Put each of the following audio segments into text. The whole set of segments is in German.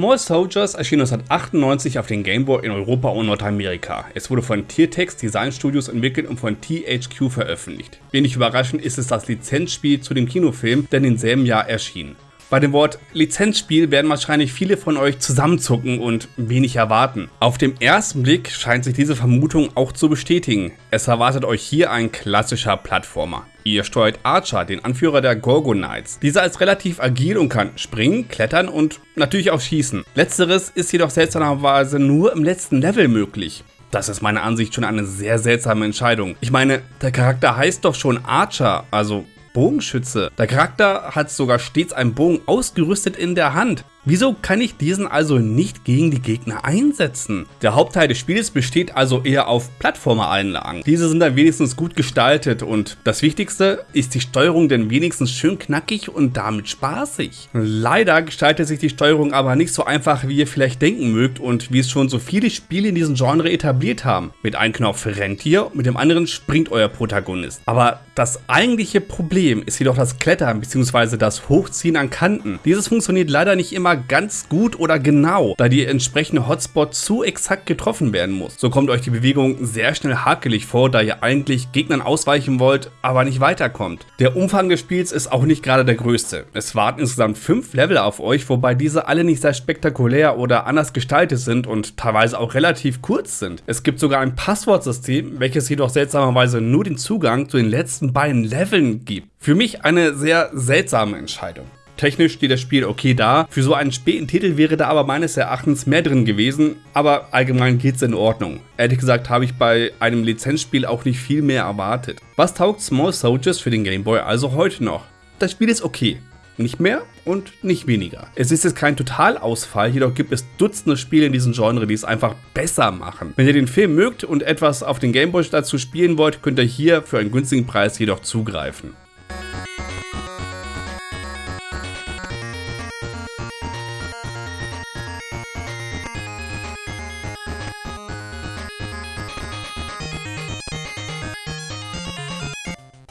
Small Soldiers erschien 1998 auf den Game Boy in Europa und Nordamerika. Es wurde von Tiertex Design Studios entwickelt und von THQ veröffentlicht. Wenig überraschend ist es das Lizenzspiel zu dem Kinofilm, der in demselben Jahr erschien. Bei dem Wort Lizenzspiel werden wahrscheinlich viele von euch zusammenzucken und wenig erwarten. Auf dem ersten Blick scheint sich diese Vermutung auch zu bestätigen. Es erwartet euch hier ein klassischer Plattformer. Ihr steuert Archer, den Anführer der Gorgon Knights. Dieser ist relativ agil und kann springen, klettern und natürlich auch schießen. Letzteres ist jedoch seltsamerweise nur im letzten Level möglich. Das ist meiner Ansicht schon eine sehr seltsame Entscheidung. Ich meine, der Charakter heißt doch schon Archer, also Bogenschütze. Der Charakter hat sogar stets einen Bogen ausgerüstet in der Hand. Wieso kann ich diesen also nicht gegen die Gegner einsetzen? Der Hauptteil des Spiels besteht also eher auf Plattformer-Einlagen. Diese sind dann wenigstens gut gestaltet und das Wichtigste ist die Steuerung denn wenigstens schön knackig und damit spaßig. Leider gestaltet sich die Steuerung aber nicht so einfach wie ihr vielleicht denken mögt und wie es schon so viele Spiele in diesem Genre etabliert haben. Mit einem Knopf rennt ihr, mit dem anderen springt euer Protagonist. Aber das eigentliche Problem ist jedoch das Klettern bzw. das Hochziehen an Kanten. Dieses funktioniert leider nicht immer ganz gut oder genau, da die entsprechende Hotspot zu exakt getroffen werden muss. So kommt euch die Bewegung sehr schnell hakelig vor, da ihr eigentlich Gegnern ausweichen wollt, aber nicht weiterkommt. Der Umfang des Spiels ist auch nicht gerade der größte. Es warten insgesamt fünf Level auf euch, wobei diese alle nicht sehr spektakulär oder anders gestaltet sind und teilweise auch relativ kurz sind. Es gibt sogar ein Passwortsystem, welches jedoch seltsamerweise nur den Zugang zu den letzten beiden Leveln gibt. Für mich eine sehr seltsame Entscheidung. Technisch steht das Spiel okay da. Für so einen späten Titel wäre da aber meines Erachtens mehr drin gewesen, aber allgemein geht's in Ordnung. Ehrlich gesagt habe ich bei einem Lizenzspiel auch nicht viel mehr erwartet. Was taugt Small Soldiers für den Game Boy also heute noch? Das Spiel ist okay. Nicht mehr und nicht weniger. Es ist jetzt kein Totalausfall, jedoch gibt es Dutzende Spiele in diesem Genre, die es einfach besser machen. Wenn ihr den Film mögt und etwas auf den Gameboy dazu spielen wollt, könnt ihr hier für einen günstigen Preis jedoch zugreifen.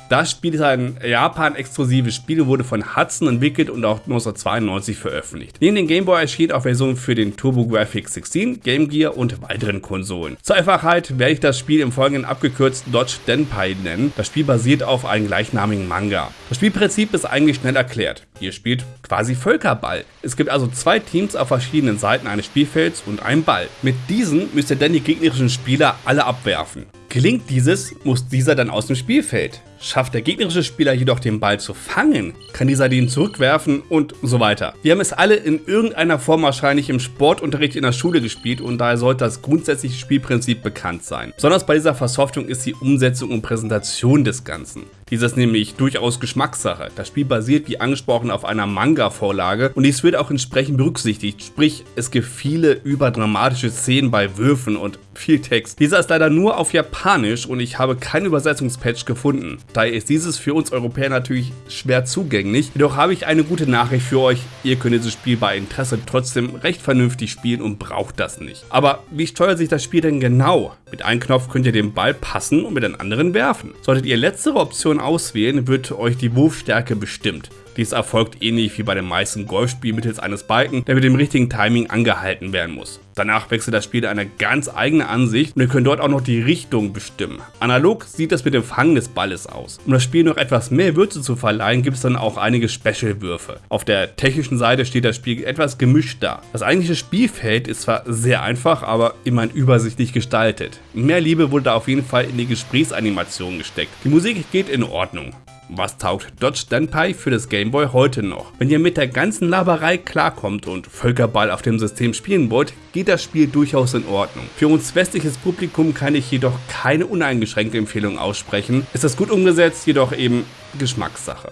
Das Spiel ist ein Japan-exklusives Spiel, wurde von Hudson entwickelt und auch 1992 veröffentlicht. Neben dem Game Boy erschien auch Versionen für den TurboGrafx 16, Game Gear und weiteren Konsolen. Zur Einfachheit werde ich das Spiel im Folgenden abgekürzt Dodge Denpai nennen. Das Spiel basiert auf einem gleichnamigen Manga. Das Spielprinzip ist eigentlich schnell erklärt. Ihr spielt quasi Völkerball. Es gibt also zwei Teams auf verschiedenen Seiten eines Spielfelds und einen Ball. Mit diesen müsst ihr dann die gegnerischen Spieler alle abwerfen. Gelingt dieses, muss dieser dann aus dem Spielfeld. Schafft der gegnerische Spieler jedoch den Ball zu fangen, kann dieser den zurückwerfen und so weiter. Wir haben es alle in irgendeiner Form wahrscheinlich im Sportunterricht in der Schule gespielt und daher sollte das grundsätzliche Spielprinzip bekannt sein. Besonders bei dieser Versoftung ist die Umsetzung und Präsentation des Ganzen. Dies ist nämlich durchaus Geschmackssache. Das Spiel basiert wie angesprochen auf einer Manga-Vorlage und dies wird auch entsprechend berücksichtigt, sprich es gibt viele überdramatische Szenen bei Würfen und viel Text. Dieser ist leider nur auf Japanisch und ich habe kein Übersetzungspatch gefunden. Daher ist dieses für uns Europäer natürlich schwer zugänglich. Jedoch habe ich eine gute Nachricht für euch. Ihr könnt dieses Spiel bei Interesse trotzdem recht vernünftig spielen und braucht das nicht. Aber wie steuert sich das Spiel denn genau? Mit einem Knopf könnt ihr den Ball passen und mit einem anderen werfen. Solltet ihr letztere Option auswählen, wird euch die Wurfstärke bestimmt. Dies erfolgt ähnlich wie bei den meisten Golfspielen mittels eines Balken, der mit dem richtigen Timing angehalten werden muss. Danach wechselt das Spiel eine ganz eigene Ansicht und ihr könnt dort auch noch die Richtung bestimmen. Analog sieht das mit dem Fangen des Balles aus. Um das Spiel noch etwas mehr Würze zu verleihen, gibt es dann auch einige Special-Würfe. Auf der technischen Seite steht das Spiel etwas gemischt da. Das eigentliche Spielfeld ist zwar sehr einfach, aber immerhin übersichtlich gestaltet. Mehr Liebe wurde da auf jeden Fall in die Gesprächsanimation gesteckt. Die Musik geht in Ordnung. Was taugt Dodge Denpai für das Gameboy heute noch? Wenn ihr mit der ganzen Laberei klarkommt und Völkerball auf dem System spielen wollt, geht das Spiel durchaus in Ordnung. Für uns westliches Publikum kann ich jedoch keine uneingeschränkte Empfehlung aussprechen. Ist das gut umgesetzt, jedoch eben Geschmackssache.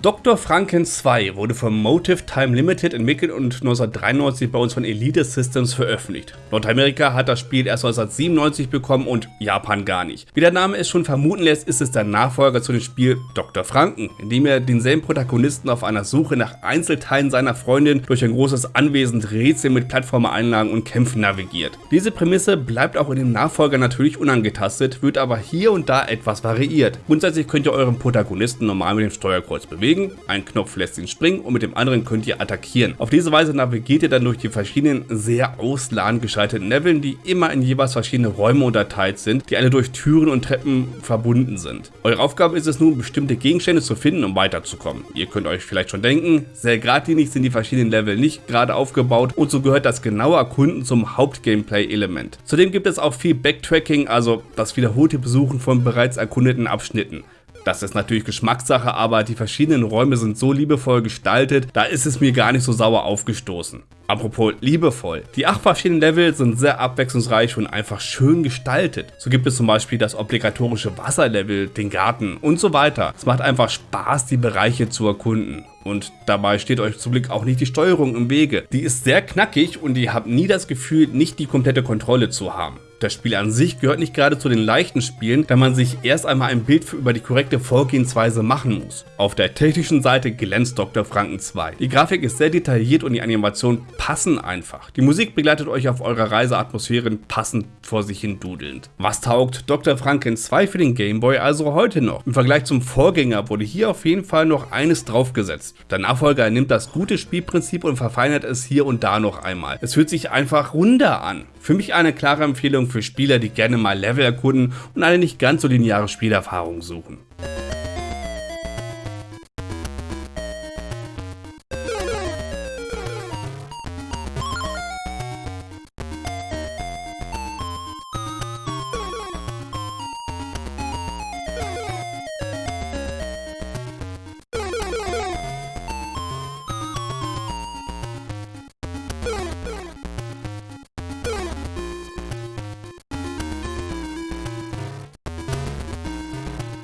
Dr. Franken 2 wurde von Motive Time Limited entwickelt und 1993 bei uns von Elite Systems veröffentlicht. Nordamerika hat das Spiel erst 1997 bekommen und Japan gar nicht. Wie der Name es schon vermuten lässt, ist es der Nachfolger zu dem Spiel Dr. Franken, in dem er denselben Protagonisten auf einer Suche nach Einzelteilen seiner Freundin durch ein großes Anwesen Rätsel mit Plattformereinlagen und Kämpfen navigiert. Diese Prämisse bleibt auch in dem Nachfolger natürlich unangetastet, wird aber hier und da etwas variiert. Grundsätzlich könnt ihr euren Protagonisten normal mit dem Steuerkreuz bewegen bewegen, ein Knopf lässt ihn springen und mit dem anderen könnt ihr attackieren. Auf diese Weise navigiert ihr dann durch die verschiedenen sehr ausladend geschalteten Leveln, die immer in jeweils verschiedene Räume unterteilt sind, die alle durch Türen und Treppen verbunden sind. Eure Aufgabe ist es nun, bestimmte Gegenstände zu finden, um weiterzukommen. Ihr könnt euch vielleicht schon denken, sehr geradlinig sind die verschiedenen Level nicht gerade aufgebaut und so gehört das genaue Erkunden zum Hauptgameplay-Element. Zudem gibt es auch viel Backtracking, also das wiederholte Besuchen von bereits erkundeten Abschnitten. Das ist natürlich Geschmackssache, aber die verschiedenen Räume sind so liebevoll gestaltet, da ist es mir gar nicht so sauer aufgestoßen. Apropos liebevoll. Die acht verschiedenen Level sind sehr abwechslungsreich und einfach schön gestaltet. So gibt es zum Beispiel das obligatorische Wasserlevel, den Garten und so weiter. Es macht einfach Spaß, die Bereiche zu erkunden. Und dabei steht euch zum Glück auch nicht die Steuerung im Wege. Die ist sehr knackig und ihr habt nie das Gefühl, nicht die komplette Kontrolle zu haben. Das Spiel an sich gehört nicht gerade zu den leichten Spielen, da man sich erst einmal ein Bild über die korrekte Vorgehensweise machen muss. Auf der technischen Seite glänzt Dr. Franken 2. Die Grafik ist sehr detailliert und die Animationen passen einfach. Die Musik begleitet euch auf eurer Reise Atmosphären passend vor sich hin dudelnd. Was taugt Dr. Franken 2 für den Game Boy also heute noch? Im Vergleich zum Vorgänger wurde hier auf jeden Fall noch eines draufgesetzt. Der Nachfolger nimmt das gute Spielprinzip und verfeinert es hier und da noch einmal. Es fühlt sich einfach runder an. Für mich eine klare Empfehlung für Spieler, die gerne mal Level erkunden und eine nicht ganz so lineare Spielerfahrung suchen.